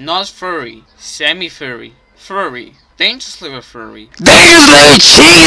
Not furry, semi-furry, furry, dangerously furry. Dangerously cheating!